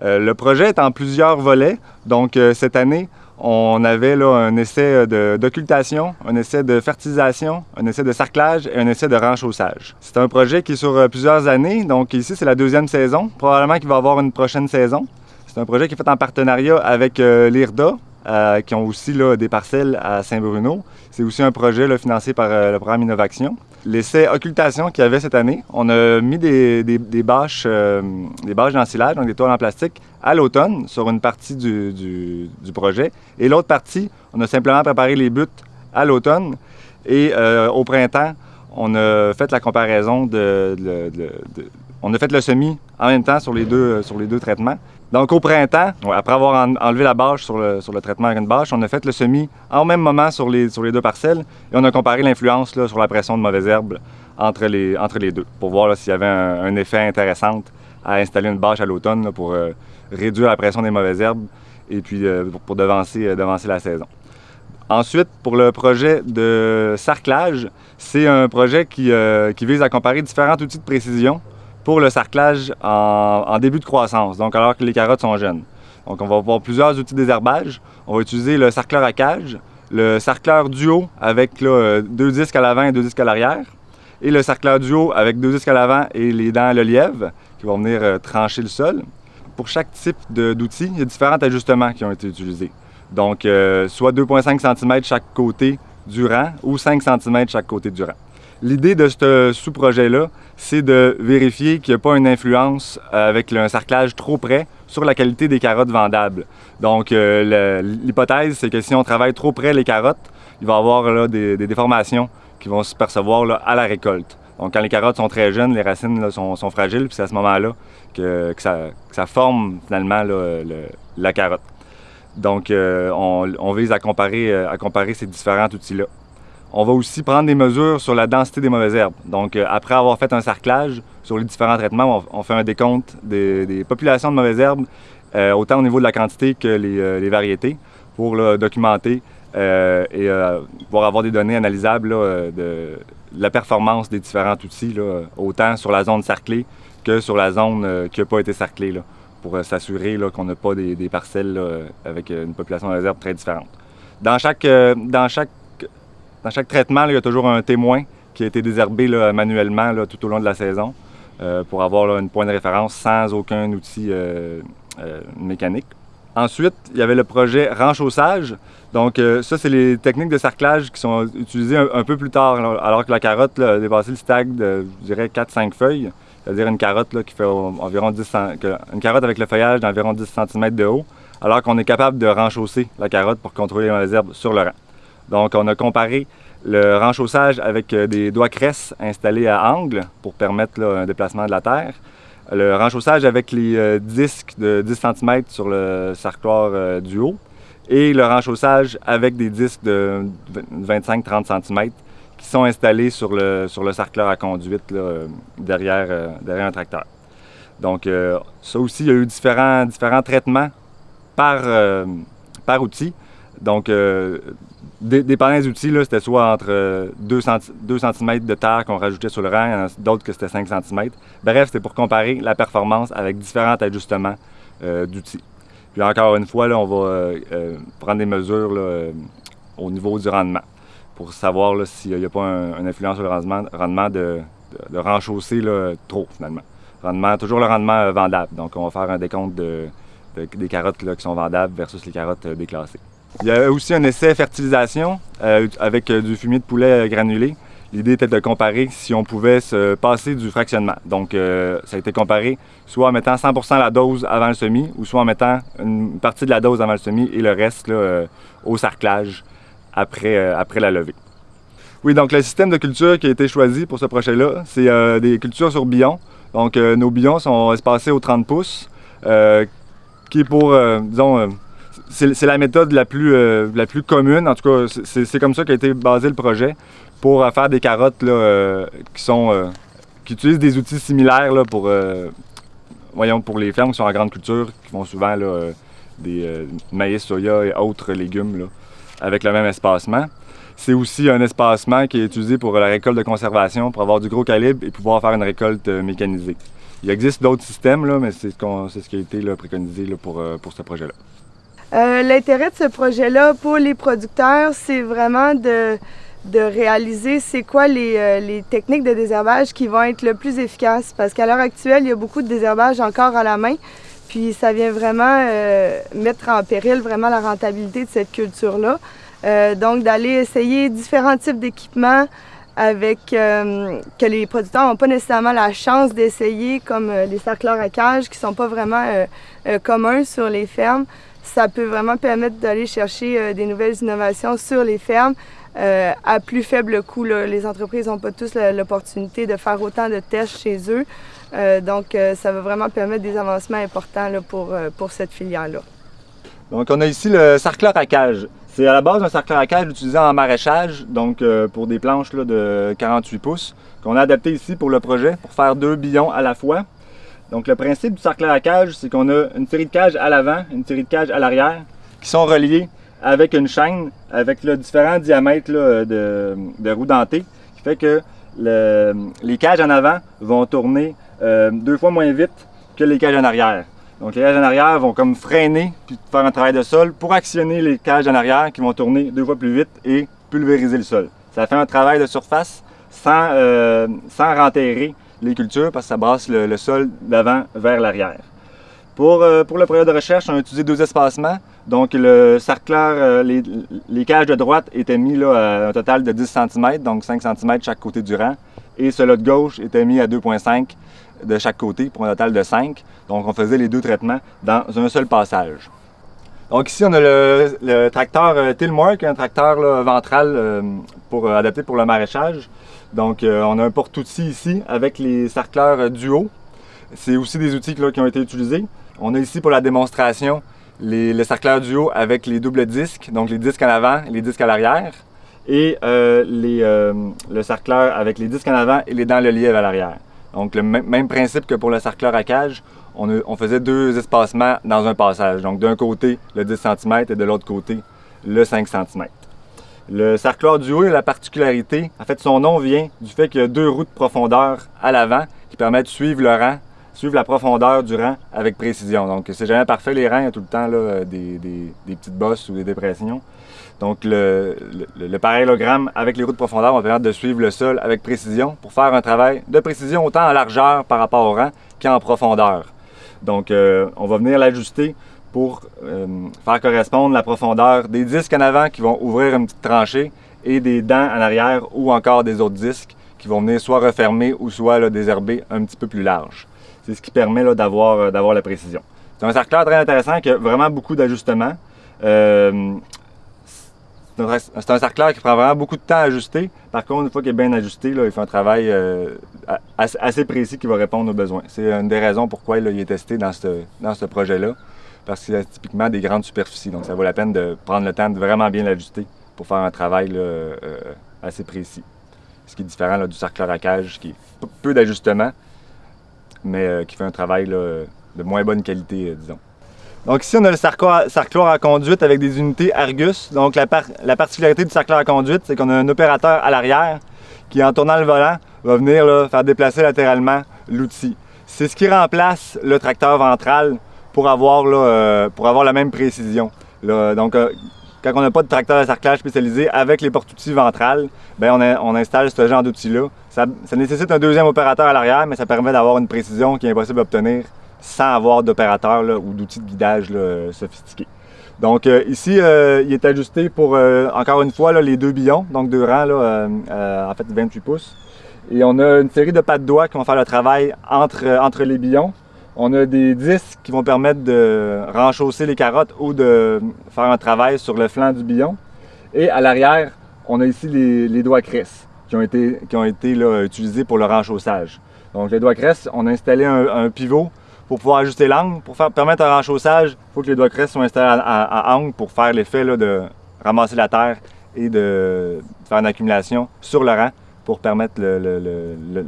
le projet est en plusieurs volets. Donc, cette année, on avait là, un essai d'occultation, un essai de fertilisation, un essai de sarclage et un essai de renchaussage. C'est un projet qui est sur plusieurs années. Donc, ici, c'est la deuxième saison. Probablement qu'il va y avoir une prochaine saison. C'est un projet qui est fait en partenariat avec l'IRDA, euh, qui ont aussi des parcelles à Saint-Bruno. C'est aussi un projet financé par euh, le programme Innovaction. L'essai occultation qu'il y avait cette année, on a mis des, bâches, euh, des bâches d'ensilage, donc des toiles en plastique, à l'automne sur une partie du, projet. Et l'autre partie, on a simplement préparé les buts à l'automne. Et au printemps, on a fait la comparaison de, On a fait le semis en même temps sur les deux, sur les deux traitements. Donc au printemps, après avoir enlevé la bâche sur le, traitement avec une bâche, on a fait le semis en même moment sur les, deux parcelles et on a comparé l'influence sur la pression de mauvaises herbes entre les, deux pour voir s'il y avait un, effet intéressant à installer une bâche à l'automne pour euh, réduire la pression des mauvaises herbes et puis euh, pour, devancer, euh, devancer la saison. Ensuite, pour le projet de sarclage, c'est un projet qui, qui vise à comparer différents outils de précision pour le sarclage en, début de croissance, donc alors que les carottes sont jeunes. Donc on va avoir plusieurs outils désherbage. On va utiliser le sarcleur à cage, le sarcleur duo avec là, deux disques à l'avant et deux disques à l'arrière, et le sarcleur duo avec deux disques à l'avant et les dents à le lièvre qui vont venir euh, trancher le sol. Pour chaque type d'outils, il y a différents ajustements qui ont été utilisés. Donc, euh, soit 2,5 cm chaque côté du rang ou 5 cm chaque côté du rang. L'idée de ce sous-projet-là, c'est de vérifier qu'il n'y a pas une influence euh, avec un cerclage trop près sur la qualité des carottes vendables. Donc, euh, l'hypothèse, c'est que si on travaille trop près les carottes, il va y avoir des, déformations qui vont se percevoir à la récolte. Donc, quand les carottes sont très jeunes, les racines sont, fragiles, puis c'est à ce moment-là que, ça, forme finalement la carotte. Donc, euh, on, vise comparer, à comparer ces différents outils-là. On va aussi prendre des mesures sur la densité des mauvaises herbes. Donc, euh, après avoir fait un sarclage sur les différents traitements, on, fait un décompte des, populations de mauvaises herbes, euh, autant au niveau de la quantité que les, euh, variétés, pour documenter et pouvoir avoir des données analysables de, la performance des différents outils, autant sur la zone cerclée que sur la zone qui n'a pas été cerclée, pour s'assurer qu'on n'a pas des, parcelles avec une population de mauvaises herbes très différente. Dans chaque dans chaque traitement, il y a toujours un témoin qui a été désherbé manuellement tout au long de la saison euh, pour avoir une point de référence sans aucun outil euh, euh, mécanique. Ensuite, il y avait le projet renchaussage. Donc ça, c'est les techniques de cerclage qui sont utilisées un, peu plus tard, alors que la carotte a dépassé le stag de, je dirais, 4-5 feuilles. C'est-à-dire une carotte qui fait environ 10 une carotte avec le feuillage d'environ 10 cm de haut, alors qu'on est capable de renchausser la carotte pour contrôler les herbes sur le rang. Donc, on a comparé le renchaussage avec euh, des doigts cresses installés à angle pour permettre un déplacement de la terre. Le renchaussage avec les euh, disques de 10 cm sur le sarcloir euh, du haut. Et le renchaussage avec des disques de 25-30 cm qui sont installés sur le, sur le à conduite derrière, derrière un tracteur. Donc, ça aussi, il y a eu différents, différents traitements par, par outil. Donc, dépendant des outils, c'était soit entre 2, cm de terre qu'on rajoutait sur le rang, d'autres que c'était 5 cm. Bref, c'était pour comparer la performance avec différents ajustements euh, d'outils. Puis encore une fois, là, on va euh, euh, prendre des mesures au niveau du rendement pour savoir s'il n'y a pas une influence sur le rendement, rendement de, de, renchausser trop, finalement. Rendement, toujours le rendement vendable. Donc, on va faire un décompte des carottes qui sont vendables versus les carottes déclassées. Il y a aussi un essai fertilisation euh, avec euh, du fumier de poulet euh, granulé. L'idée était de comparer si on pouvait se passer du fractionnement. Donc, ça a été comparé soit en mettant 100% la dose avant le semis ou soit en mettant une partie de la dose avant le semis et le reste au sarclage après, après la levée. Oui, donc le système de culture qui a été choisi pour ce projet-là, c'est des cultures sur billons. Donc, nos billons sont espacés aux 30 pouces, qui est pour, disons, c'est la méthode la plus, euh, la plus commune. En tout cas, c'est comme ça qu'a été basé le projet pour euh, faire des carottes euh, qui sont qui utilisent des outils similaires là, pour, voyons, pour les fermes qui sont en grande culture, qui font souvent des maïs, soya et autres légumes avec le même espacement. C'est aussi un espacement qui est utilisé pour la récolte de conservation, pour avoir du gros calibre et pouvoir faire une récolte mécanisée. Il existe d'autres systèmes, là, mais c'est ce, ce, qui a été préconisé pour, pour ce projet-là. L'intérêt de ce projet-là pour les producteurs, c'est vraiment de, de réaliser c'est quoi les, les, techniques de désherbage qui vont être le plus efficaces. Parce qu'à l'heure actuelle, il y a beaucoup de désherbage encore à la main. Puis ça vient vraiment euh, mettre en péril vraiment la rentabilité de cette culture-là. Euh, donc d'aller essayer différents types d'équipements avec euh, que les producteurs n'ont pas nécessairement la chance d'essayer, comme les cercleurs à cage qui sont pas vraiment communs sur les fermes. Ça peut vraiment permettre d'aller chercher des nouvelles innovations sur les fermes à plus faible coût. Les entreprises n'ont pas tous l'opportunité de faire autant de tests chez eux. Euh, donc, euh, ça va vraiment permettre des avancements importants pour, euh, pour cette filière-là. Donc, on a ici le sarcleur à cage. C'est à la base un sarcleur à cage utilisé en maraîchage, donc pour des planches de 48 pouces, qu'on a adapté ici pour le projet, pour faire deux billons à la fois. Donc, le principe du sarcleur à cage, c'est qu'on a une série de cages à l'avant, une série de cages à l'arrière, qui sont reliées avec une chaîne, avec le différents diamètres de, de roues dentées, qui fait que les cages en avant vont tourner euh, deux fois moins vite que les cages en arrière. Donc les cages en arrière vont comme freiner puis faire un travail de sol pour actionner les cages en arrière qui vont tourner deux fois plus vite et pulvériser le sol. Ça fait un travail de surface sans, euh, sans renterrer les cultures parce que ça brasse le, sol d'avant vers l'arrière. Pour, euh, pour, le projet de recherche, on a utilisé deux espacements. Donc le sarcleur, les, les, cages de droite étaient mis là, à un total de 10 cm, donc 5 cm chaque côté du rang. Et celui de gauche était mis à 2,5 de chaque côté pour un total de 5. Donc on faisait les deux traitements dans un seul passage. Donc ici on a le, tracteur euh, Tillmark, un tracteur ventral euh, pour, euh, adapté pour le maraîchage. Donc on a un porte-outil ici avec les sarcleurs duo. C'est aussi des outils qui ont été utilisés. On a ici pour la démonstration les, le sarcleur duo avec les doubles disques, donc les disques en avant et les disques à l'arrière. Et le sarcleur avec les disques en avant et les dents le lièvre à l'arrière. Donc, le même principe que pour le sarcleur à cage, on, faisait deux espacements dans un passage. Donc, d'un côté, le 10 cm et de l'autre côté, le 5 cm. Le sarcleur du haut a la particularité, en fait, son nom vient du fait qu'il y a deux roues de profondeur à l'avant qui permettent de suivre le rang, suivre la profondeur du rang avec précision. Donc, c'est jamais parfait, les rangs, il y a tout le temps des, des petites bosses ou des dépressions. Donc, le, parallélogramme avec les roues de profondeur va permettre de suivre le sol avec précision pour faire un travail de précision autant en largeur par rapport au rang qu'en profondeur. Donc, euh, on va venir l'ajuster pour euh, faire correspondre la profondeur des disques en avant qui vont ouvrir une petite tranchée et des dents en arrière ou encore des autres disques qui vont venir soit refermer ou soit désherber un petit peu plus large. C'est ce qui permet euh, d'avoir la précision. C'est un cercle très intéressant qui a vraiment beaucoup d'ajustements. C'est un sarcleur qui prend vraiment beaucoup de temps à ajuster. Par contre, une fois qu'il est bien ajusté, il fait un travail euh, assez précis qui va répondre aux besoins. C'est une des raisons pourquoi il est testé dans ce, projet-là. Parce que c'est typiquement des grandes superficies. Donc, ça vaut la peine de prendre le temps de vraiment bien l'ajuster pour faire un travail euh, assez précis. Ce qui est différent du sarcleur à cage, qui est peu d'ajustement, mais euh, qui fait un travail de moins bonne qualité, disons. Donc ici, on a le sarcloir à conduite avec des unités Argus. Donc la, particularité du sarcloir à conduite, c'est qu'on a un opérateur à l'arrière qui, en tournant le volant, va venir faire déplacer latéralement l'outil. C'est ce qui remplace le tracteur ventral pour avoir, euh, la même précision. donc, euh, quand on n'a pas de tracteur de sarclage spécialisé avec les porte-outils ventrales, ben on, installe ce genre d'outil-là. Ça, ça, nécessite un deuxième opérateur à l'arrière, mais ça permet d'avoir une précision qui est impossible d'obtenir sans avoir d'opérateur ou d'outils de guidage sophistiqués. Donc euh, ici, euh, il est ajusté pour, euh, encore une fois, les deux billons, donc deux rangs, en fait 28 pouces. Et on a une série de pas de doigts qui vont faire le travail entre, les billons. On a des disques qui vont permettre de renchausser les carottes ou de faire un travail sur le flanc du billon. Et à l'arrière, on a ici les, doigts cresse qui ont été, utilisés pour le renchaussage. Donc les doigts cresse, on a installé un pivot pour pouvoir ajuster l'angle. Pour permettre un renchaussage, il faut que les doigts crest soient installés à, angle pour faire l'effet de ramasser la terre et de, faire une accumulation sur le rang pour permettre le, le, le.